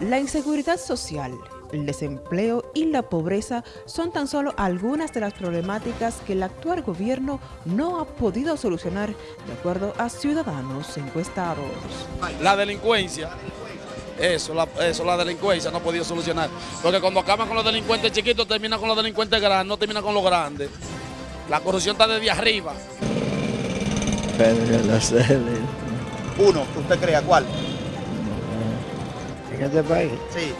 La inseguridad social, el desempleo y la pobreza son tan solo algunas de las problemáticas que el actual gobierno no ha podido solucionar, de acuerdo a ciudadanos encuestados. La delincuencia, eso la, eso, la delincuencia no ha podido solucionar. Porque cuando acaban con los delincuentes chiquitos, terminan con los delincuentes grandes, no terminan con los grandes. La corrupción está desde arriba. Pedro Uno, ¿usted crea cuál? ¿En este país? Sí.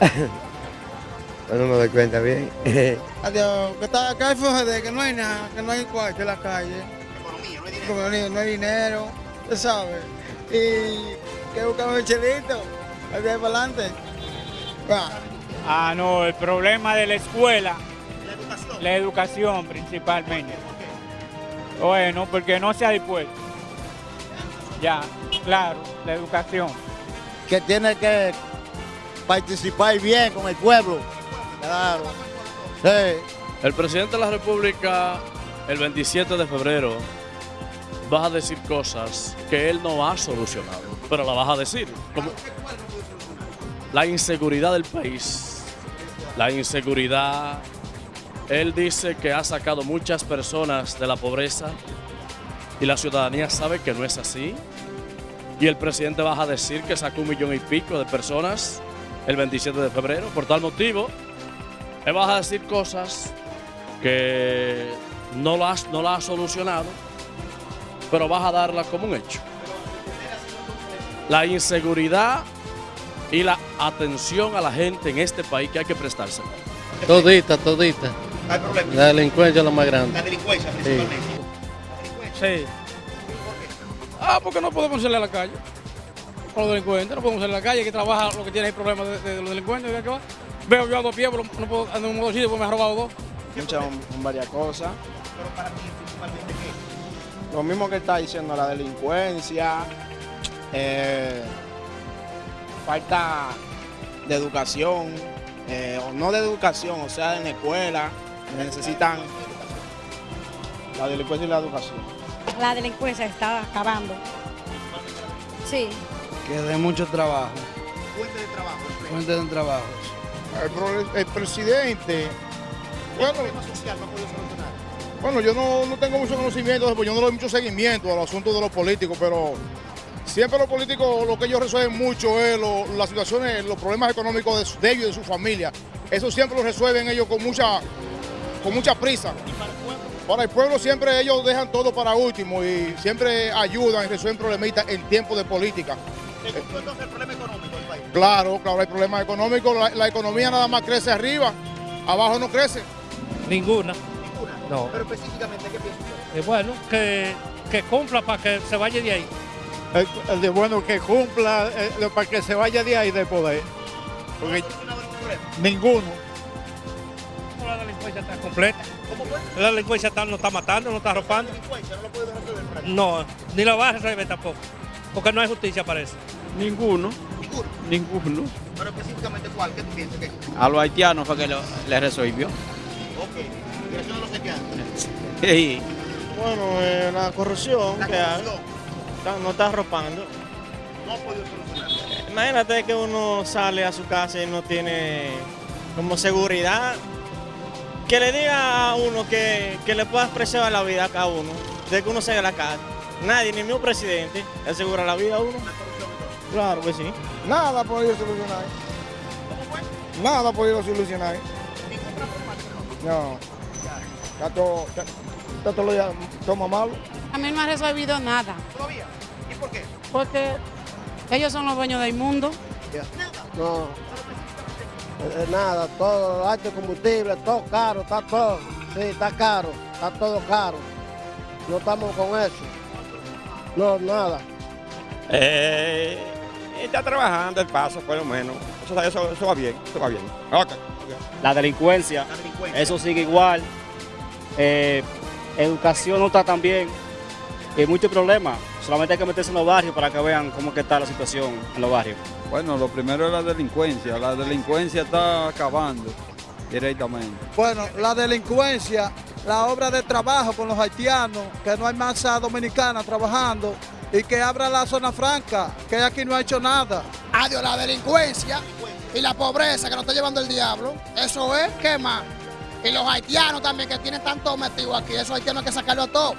no me doy cuenta bien. Adiós, que, está, que hay FGD, que no hay nada, que no hay cuarto en la calle. Economía, no hay dinero. Economía, no hay dinero, usted sabe. Y que buscamos el chelito, el de ahí para adelante. Va. Ah, no, el problema de la escuela, La educación. la educación principalmente. Bueno, porque no se ha dispuesto. Ya, claro, la educación. Que tiene que participar bien con el pueblo. Claro. Sí. El presidente de la República, el 27 de febrero, va a decir cosas que él no ha solucionado, pero la vas a decir. La inseguridad del país, la inseguridad. Él dice que ha sacado muchas personas de la pobreza y la ciudadanía sabe que no es así. Y el presidente va a decir que sacó un millón y pico de personas el 27 de febrero. Por tal motivo, él va a decir cosas que no las no la ha solucionado, pero vas a darla como un hecho. La inseguridad y la atención a la gente en este país que hay que prestársela. Todita, todita. Hay. La delincuencia es lo más grande. La delincuencia principalmente. Sí. Ah, porque no podemos salir a la calle. Con los delincuentes, no podemos salir a la calle, que trabaja lo que tiene el problema de, de los delincuentes. ¿de qué va? Veo yo a dos pies, pero no puedo andar en un motocicleta porque me ha robado dos. Muchas, varias cosas. Pero para ti, principalmente, ¿qué? Lo mismo que está diciendo la delincuencia, eh, falta de educación, eh, o no de educación, o sea, en la escuela, necesitan la delincuencia y la educación. La delincuencia está acabando. Sí. Que de mucho trabajo, Fuente de trabajo. fuente de trabajo. El, presidente, El problema social no ha podido solucionar. Bueno, yo no, no tengo mucho conocimiento, pues yo no doy mucho seguimiento a los asuntos de los políticos, pero siempre los políticos lo que ellos resuelven mucho es lo- las situaciones, los problemas económicos de, su- de ellos y de su familia. Eso siempre lo resuelven ellos con mucha, con mucha prisa. Para el pueblo siempre ellos dejan todo para último y siempre ayudan y resuelven problemitas en tiempos de política. ¿Te gustó entonces el problema económico del país? Claro, claro, hay problemas económicos, la, la economía nada más crece arriba, abajo no crece. Ninguna. Ninguna. No. Pero específicamente, ¿qué piensa usted? Es bueno que, que cumpla para que se vaya de ahí. El, de bueno que cumpla eh, para que se vaya de ahí del poder. Ninguno. La delincuencia está completa. ¿Cómo fue? La delincuencia está, no está matando, no está La arropando. delincuencia no puede resolver ni la va a resolver tampoco. Porque no hay justicia para eso. Ninguno, Ninguno. ninguno. Pero específicamente, ¿cuál? ¿Qué tú piensas? ¿Qué? A los haitianos fue que lo, le resolvió. Ok. Los haitianos. Bueno, eh, la corrupción La corrupción no está arropando. no ha podido solucionar. Imagínate que uno sale a su casa y no tiene como seguridad. Que le diga a uno que, que le pueda preservar la vida a cada uno, de que uno salga a la casa. Nadie, ni mismo presidente, le asegura la vida a uno. Claro que sí. Nada ha podido solucionar. ¿Cómo fue? Nada ha podido solucionar. No. No. Está todo, está, está todo, ya- toma malo. A mí no ha resolvido nada, ¿Todavía? ¿Y por qué? porque ellos son los dueños del mundo. No, eh, nada, todo, alto combustible, todo caro, está todo. Sí, está caro, está todo caro. No estamos con eso. No, nada. Eh, está trabajando el paso, por lo menos. Eso, eso, eso va bien, eso va bien. Ok. La delincuencia, La delincuencia. eso sigue igual. Eh, educación no está tan bien. Hay muchos problemas. Solamente hay que meterse en los barrios para que vean cómo que está la situación en los barrios. Bueno, lo primero es la delincuencia. La delincuencia está acabando directamente. Bueno, la delincuencia, la obra de trabajo con los haitianos, que no hay masa dominicana trabajando y que abra la zona franca, que aquí no ha hecho nada. Adiós, la delincuencia y la pobreza que nos está llevando el diablo. Eso es, ¿qué más? Y los haitianos también que tienen tanto metido aquí. Esos haitianos hay que sacarlo a todo.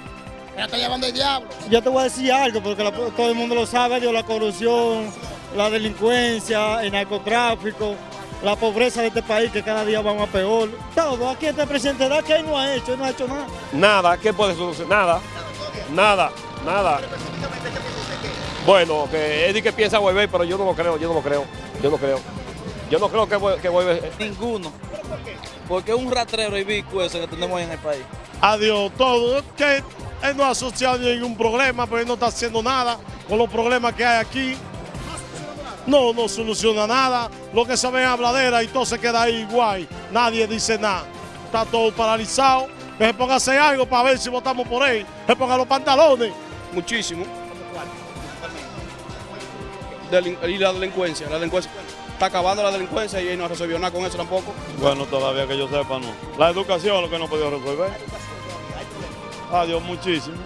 Nos está llevando el diablo. Yo te voy a decir algo, porque la- todo el mundo lo sabe, Dios, la corrupción, la delincuencia, el narcotráfico, la pobreza de este país que cada día va más peor. Todo, aquí este presidente da que él no ha hecho, él no ha hecho nada. Nada, ¿qué puede solucionar? Nada, nada, nada. Bueno, que Eddie que piensa volver, pero yo no lo creo, yo no lo creo, yo no creo. Yo no creo que, que vuelva. Ninguno. Porque es un rastrero y bico ese que tenemos ahí en el país. Adiós, todo. Que él no ha asociado ningún problema, pero él no está haciendo nada con los problemas que hay aquí. No, no soluciona nada. Lo que se ve en habladera y todo se queda ahí igual. Nadie dice nada. Está todo paralizado. Que se ponga a hacer algo para ver si votamos por él. Se ponga los pantalones. Muchísimo. Delin- y la delincuencia, la delincuencia. Está acabando la delincuencia y él no resolvió nada con eso tampoco. Bueno, todavía que yo sepa, no. La educación es lo que no ha podido resolver. Adiós, muchísimo.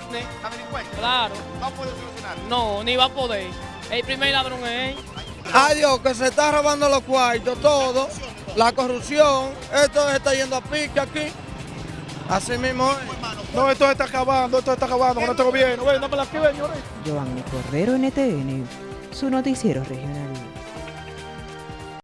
Claro. No puede solucionar. No, ni va a poder. El primer ladrón es él. Adiós, que se está robando los cuartos, todo. La corrupción, esto se está yendo a pique aquí. Así mismo es. No, esto está acabando, esto está acabando con este gobierno. Ven, dame la aquí, ven. Giovanni Cordero, NTN, su noticiero regional.